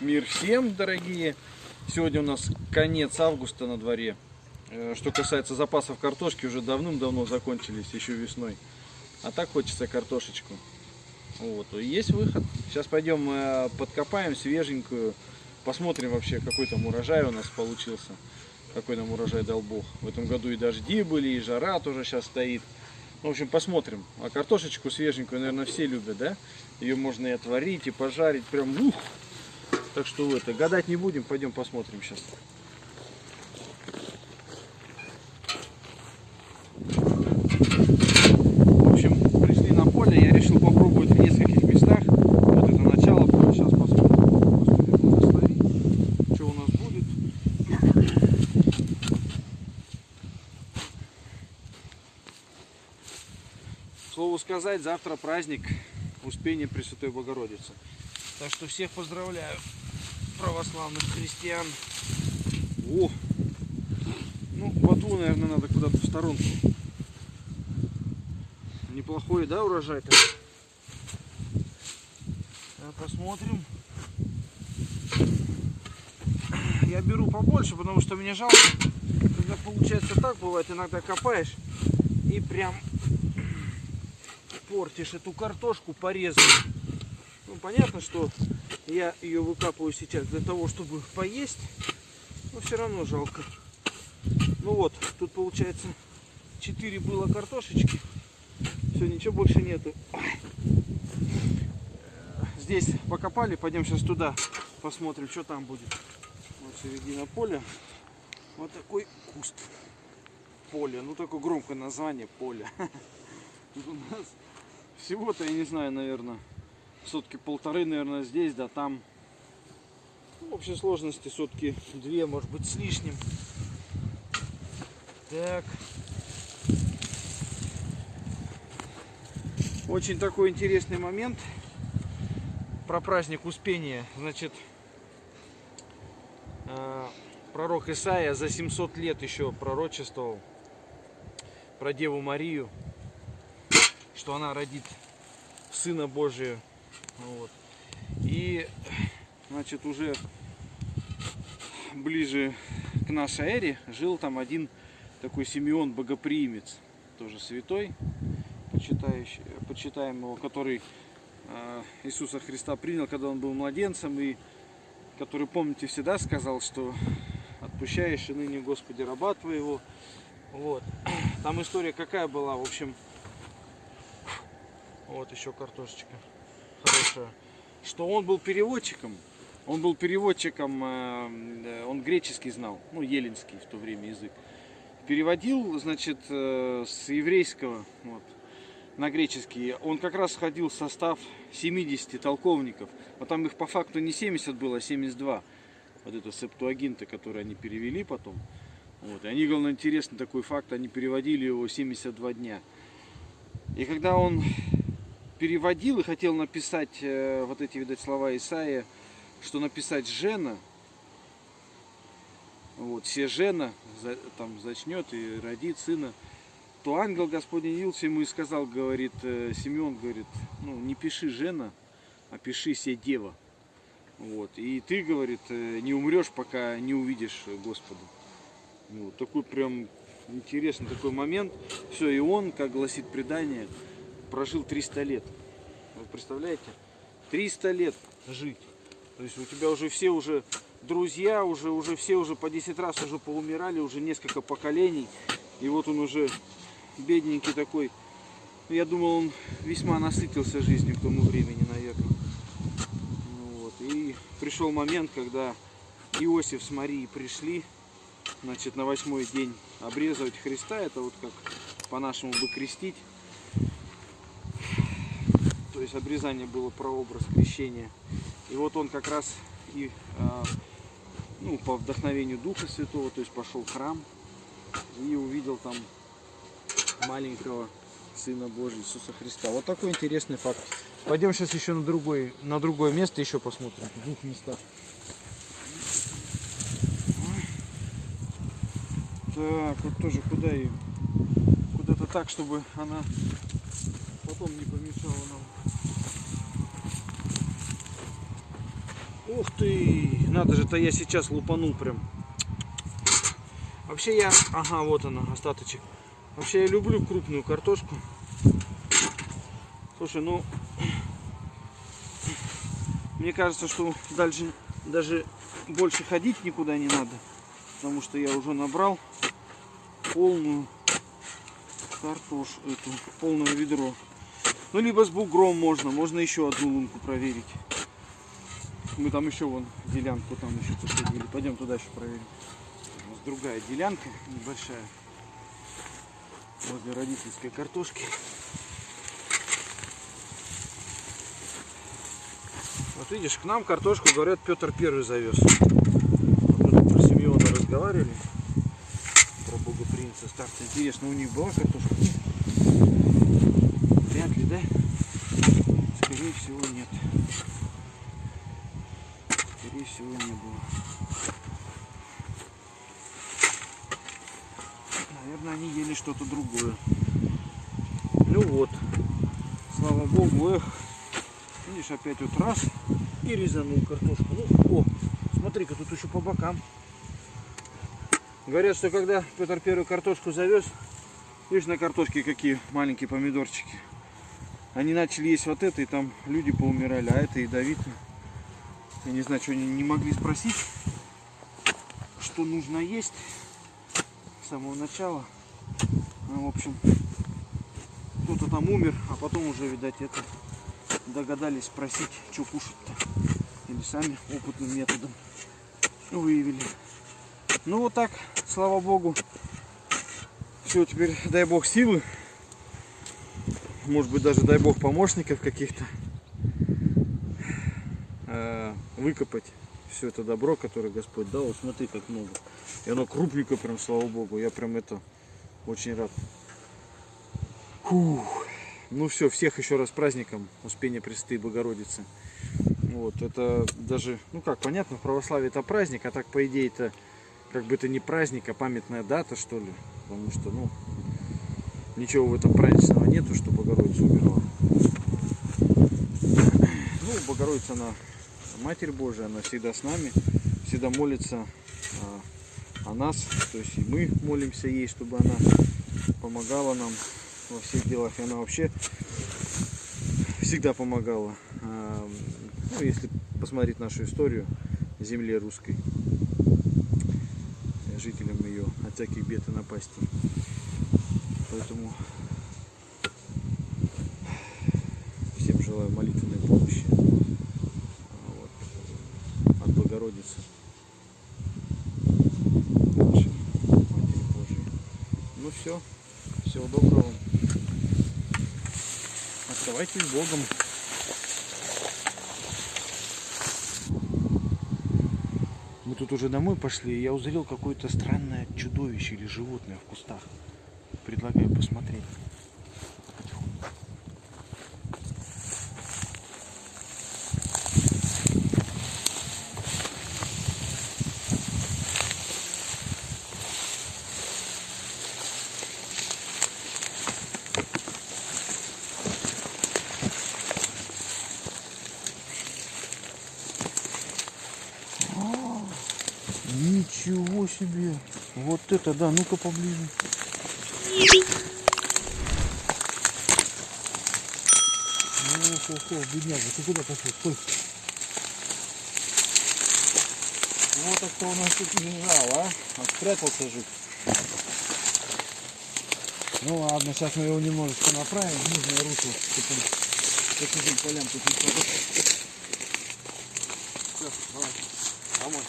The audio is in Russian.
Мир всем, дорогие! Сегодня у нас конец августа на дворе. Э, Что касается запасов картошки, уже давным-давно закончились, еще весной. А так хочется картошечку. Вот, есть выход. Сейчас пойдем э, подкопаем свеженькую, посмотрим вообще, какой там урожай у нас получился. Какой нам урожай дал Бог. В этом году и дожди были, и жара тоже сейчас стоит. Ну, В общем, посмотрим. А картошечку свеженькую, наверное, все любят, да? Ее можно и отварить, и пожарить. Прям ух! Так что это, гадать не будем, пойдем посмотрим сейчас. В общем, пришли на поле, я решил попробовать в нескольких местах. Вот это начало сейчас посмотрим. Что у нас будет. Слову сказать, завтра праздник Успения Пресвятой Богородицы. Так что всех поздравляю, православных христиан. О! Ну, ботву, наверное, надо куда-то в сторонку. Неплохой, да, урожай-то? Посмотрим. Я беру побольше, потому что мне жалко, когда получается так, бывает, иногда копаешь и прям портишь эту картошку порезанную. Ну, понятно, что я ее выкапываю сейчас для того, чтобы поесть, но все равно жалко. Ну вот, тут получается 4 было картошечки. Все, ничего больше нету. Здесь покопали, пойдем сейчас туда, посмотрим, что там будет. Вот середина поля. Вот такой куст. Поле. Ну, такое громкое название поле. Тут у нас всего-то, я не знаю, наверное, сотки полторы, наверное, здесь, да там. Ну, в общей сложности сотки две, может быть, с лишним. Так. Очень такой интересный момент про праздник Успения. Значит, э, пророк Исаия за 700 лет еще пророчествовал про Деву Марию, что она родит Сына Божия. Вот. И, значит, уже ближе к нашей эре жил там один такой Симеон Богоприимец, тоже святой, почитающий, почитаем его, который э, Иисуса Христа принял, когда он был младенцем, и который, помните, всегда сказал, что отпущаешь и ныне, Господи, раба твоего. Вот. Там история какая была, в общем, вот еще картошечка хорошая, что он был переводчиком, он был переводчиком, э, он греческий знал, ну, еленский в то время язык. Переводил, значит, э, с еврейского вот, на греческий. Он как раз входил в состав 70 толковников. Но там их по факту не 70 было, а 72. Вот это септуагинты, которые они перевели потом. Вот. И они, главное, интересный такой факт, они переводили его 72 дня. И когда он переводил и хотел написать э, вот эти, видать, слова Исаия, что написать Жена, вот, все Жена там зачнет и родит сына, то ангел Господень явился ему и сказал, говорит, э, Симеон, говорит, ну, не пиши Жена, а пиши се Дева. Вот. И ты, говорит, э, не умрешь, пока не увидишь Господа. Вот такой прям интересный такой момент. Все, и он, как гласит предание, прожил 300 лет. Вы представляете? 300 лет жить. То есть у тебя уже все уже друзья, уже, уже все уже по 10 раз уже поумирали, уже несколько поколений. И вот он уже бедненький такой. Я думал, он весьма насытился жизнью к тому времени, наверное. Ну Вот. И пришел момент, когда Иосиф с Марией пришли, значит, на восьмой день обрезывать Христа. Это вот как по-нашему бы крестить. То есть обрезание было прообраз крещения. И вот он как раз и а, ну, по вдохновению Духа Святого, то есть пошел в храм и увидел там маленького Сына Божьего Иисуса Христа. Вот такой интересный факт. Пойдем сейчас еще на, другой, на другое место еще посмотрим. В двух местах. Так, вот тоже куда ее? Куда-то так, чтобы она потом не помешала нам. Ух ты, надо же, то я сейчас лупанул прям. Вообще я, ага, вот она, остаточек. Вообще я люблю крупную картошку. Слушай, ну, мне кажется, что дальше даже больше ходить никуда не надо. Потому что я уже набрал полную картошку, эту, полное ведро. Ну, либо с бугром можно, можно еще одну лунку проверить. Мы там еще вон делянку там еще посадили. Пойдем туда еще проверим. У нас другая делянка небольшая. Возле родительской картошки. Вот видишь, к нам картошку, говорят, Петр Первый завез. Мы тут про Симеона разговаривали. Про Бога Принца. Старца. Интересно, у них была картошка? Вряд ли, да? Скорее всего, нет. Скорее всего, не было. Наверное, они ели что-то другое. Ну вот. Слава богу, эх. Видишь, опять вот раз и резанул картошку. Ну, о, смотри-ка, тут еще по бокам. Говорят, что когда Петр Первый картошку завез, видишь, на картошке какие маленькие помидорчики. Они начали есть вот это, и там люди поумирали, а это ядовито. Я не знаю, что они не могли спросить, что нужно есть с самого начала. Ну, в общем, кто-то там умер, а потом уже, видать, это догадались спросить, что кушать-то. Или сами опытным методом выявили. Ну вот так, слава богу. Все, теперь дай бог силы. Может быть даже дай бог помощников каких-то. э, Выкопать все это добро, которое Господь дал. Вот смотри, как много. И оно крупненько прям, слава богу. Я прям это очень рад. Фух. Ну все, всех еще раз праздником Успения Пресвятой Богородицы. Вот, это даже, ну как, понятно, в православии это праздник, а так по идее это как бы это не праздник, а памятная дата, что ли. Потому что, ну, ничего в этом праздничного нету, что Богородица умерла. Ну, Богородица, она Матерь Божия, она всегда с нами, всегда молится а, о нас, то есть и мы молимся ей, чтобы она помогала нам во всех делах. И она вообще всегда помогала. А, Ну, если посмотреть нашу историю земле русской, жителям ее от всяких бед и напастей. Поэтому всем желаю молитвенной помощи вот, от Богородицы. нашей Матери Божией. Ну все, всего доброго. Оставайтесь Богом. Мы тут уже домой пошли, и я узрел какое-то странное чудовище или животное в кустах. Предлагаю посмотреть. Ничего себе! Вот это да, ну-ка поближе. Ох, ох, ох, бедняга, ты куда пошел? Стой. Вот так кто у нас тут лежал, а? А спрятался жив. Ну ладно, сейчас мы его немножечко направим в нужное русло, чтобы он по чужим полям тут не попадал. Все, давай, домой.